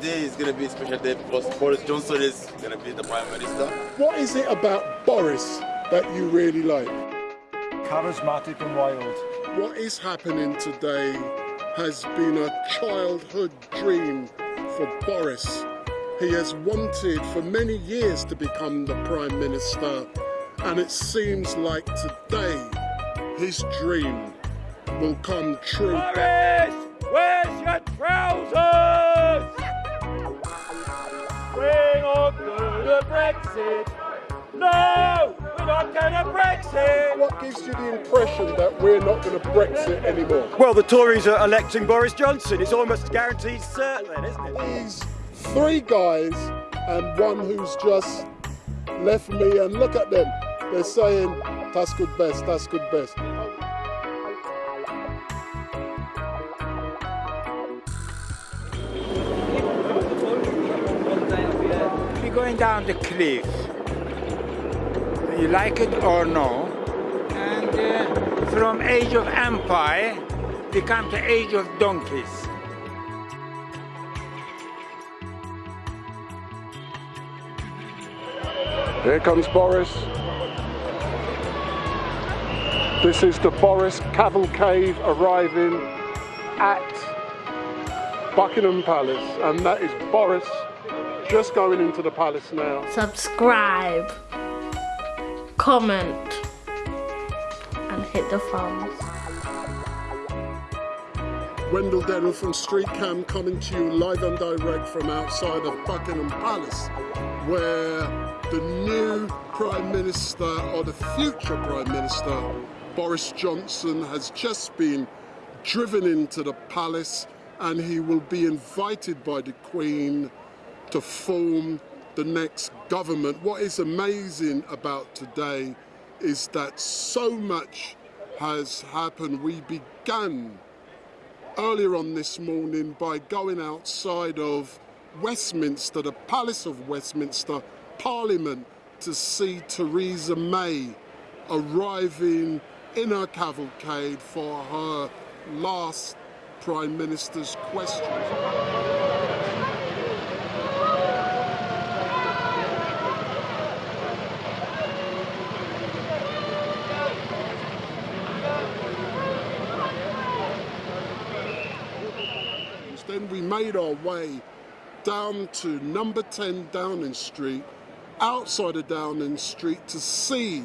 today is going to be a special day because Boris Johnson is going to be the Prime Minister. What is it about Boris that you really like? Charismatic and wild. What is happening today has been a childhood dream for Boris. He has wanted for many years to become the Prime Minister and it seems like today his dream will come true. Boris, where's your trousers? The Brexit. No, we're not going to Brexit. What gives you the impression that we're not going to Brexit anymore? Well, the Tories are electing Boris Johnson. It's almost guaranteed certain, isn't it? These three guys and one who's just left me and look at them. They're saying, that's good best, that's good best. Down the cliff. You like it or no? And uh, from age of empire, we come to age of donkeys. Here comes Boris. This is the Boris cavalcade arriving at Buckingham Palace and that is Boris just going into the palace now. Subscribe, comment and hit the thumbs. Wendell Denham from Street Cam coming to you live and direct from outside of Buckingham Palace where the new Prime Minister or the future Prime Minister Boris Johnson has just been driven into the palace and he will be invited by the Queen to form the next government. What is amazing about today is that so much has happened. We began earlier on this morning by going outside of Westminster, the Palace of Westminster, Parliament, to see Theresa May arriving in her cavalcade for her last Prime Minister's question. Then we made our way down to number 10 Downing Street, outside of Downing Street to see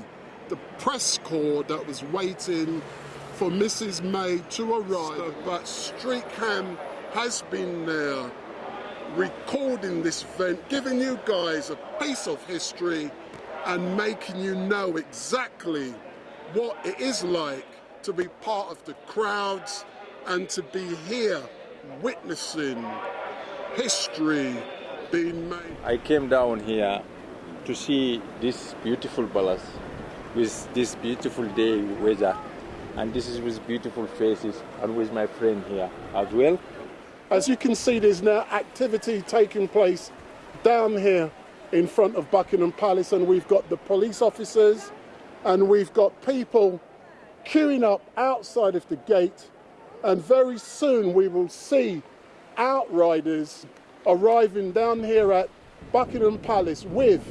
the press corps that was waiting for Mrs May to arrive. But Street Cam has been there recording this event, giving you guys a piece of history and making you know exactly what it is like to be part of the crowds and to be here witnessing history being made. I came down here to see this beautiful palace with this beautiful day weather and this is with beautiful faces and with my friend here as well. As you can see there's now activity taking place down here in front of Buckingham Palace and we've got the police officers and we've got people queuing up outside of the gate and very soon we will see outriders arriving down here at Buckingham Palace with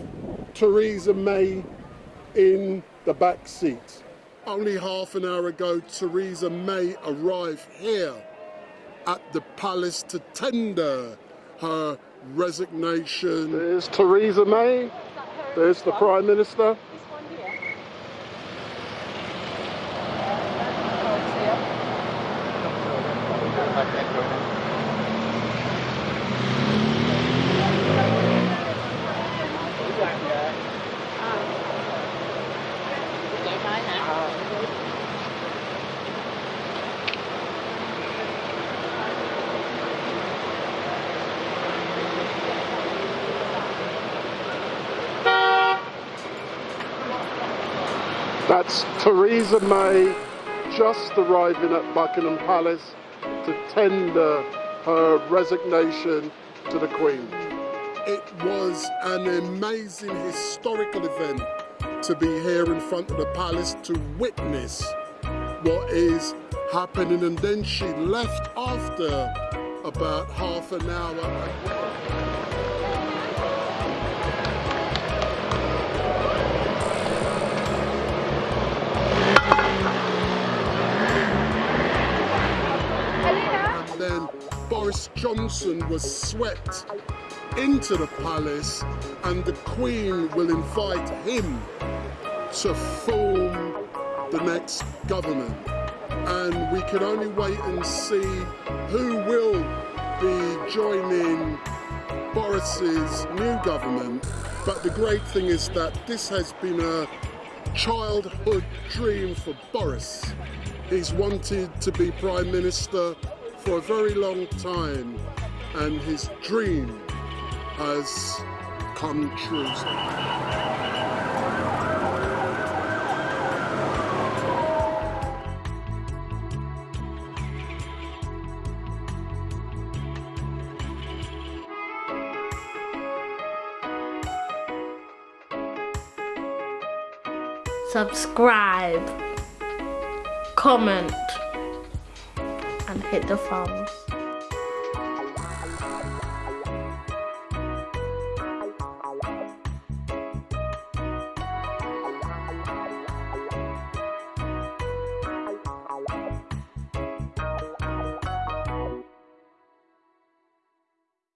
Theresa May in the back seat. Only half an hour ago, Theresa May arrived here at the palace to tender her resignation. There's Theresa May, there's the Prime Minister. That's Theresa May just arriving at Buckingham Palace to tender her resignation to the Queen. It was an amazing historical event to be here in front of the palace to witness what is happening and then she left after about half an hour. Johnson was swept into the palace and the Queen will invite him to form the next government. And we can only wait and see who will be joining Boris's new government. But the great thing is that this has been a childhood dream for Boris. He's wanted to be Prime Minister for a very long time and his dream has come true. Subscribe, comment, and hit the thumbs.